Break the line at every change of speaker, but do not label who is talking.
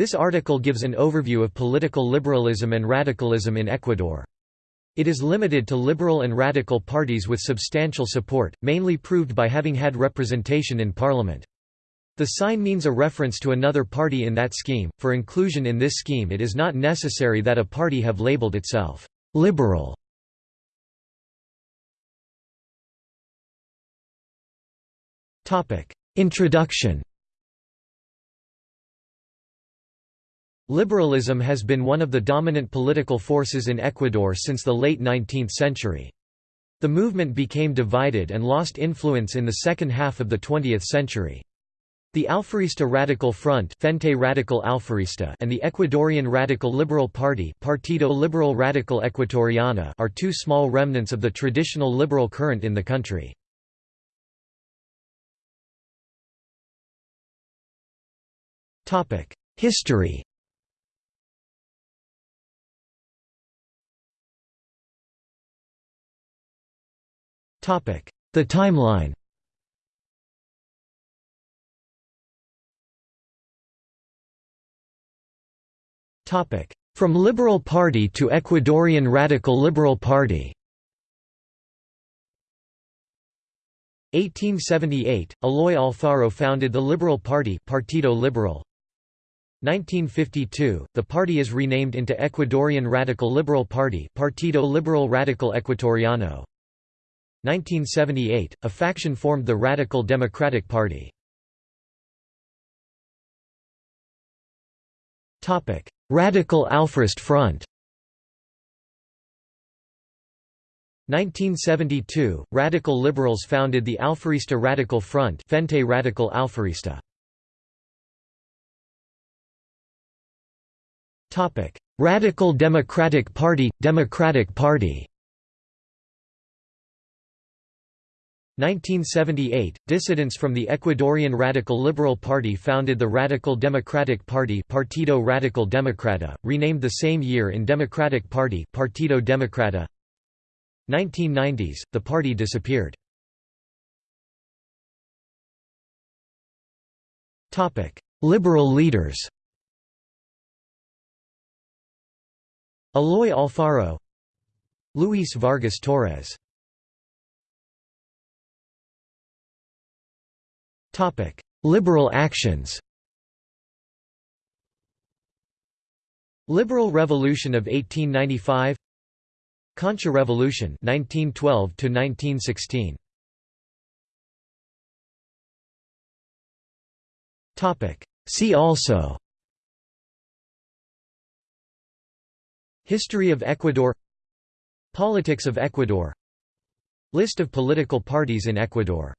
This article gives an overview of political liberalism and radicalism in Ecuador. It is limited to liberal and radical parties with substantial support, mainly proved by having had representation in parliament. The sign means a reference to another party in that scheme. For inclusion in this scheme, it is not necessary that a party have labeled itself liberal. Topic: Introduction. Liberalism has been one of the dominant political forces in Ecuador since the late 19th century. The movement became divided and lost influence in the second half of the 20th century. The Alfarista Radical Front Frente Radical Alfarista and the Ecuadorian Radical Liberal Party Partido Liberal Radical Ecuatoriano are two small remnants of the traditional liberal current in the country. History The timeline From Liberal Party to Ecuadorian Radical Liberal Party 1878, Eloy Alfaro founded the Liberal Party Partido Liberal. 1952, the party is renamed into Ecuadorian Radical Liberal Party Partido Liberal Radical Ecuatoriano. 1978, a faction formed the Radical Democratic Party. Radical Alfarist Front 1972, Radical Liberals founded the Alfarista Radical Front Frente Radical Alfarista. Radical Democratic Party – Democratic Party 1978, dissidents from the Ecuadorian Radical Liberal Party founded the Radical Democratic Party Partido Radical Democrata, renamed the same year in Democratic Party Partido Democrata. 1990s, the party disappeared. Liberal leaders Eloy Alfaro Luis Vargas Torres Liberal actions Liberal Revolution of 1895 Concha Revolution 1912 to 1916 Topic. See also History of Ecuador Politics of Ecuador List of political parties in Ecuador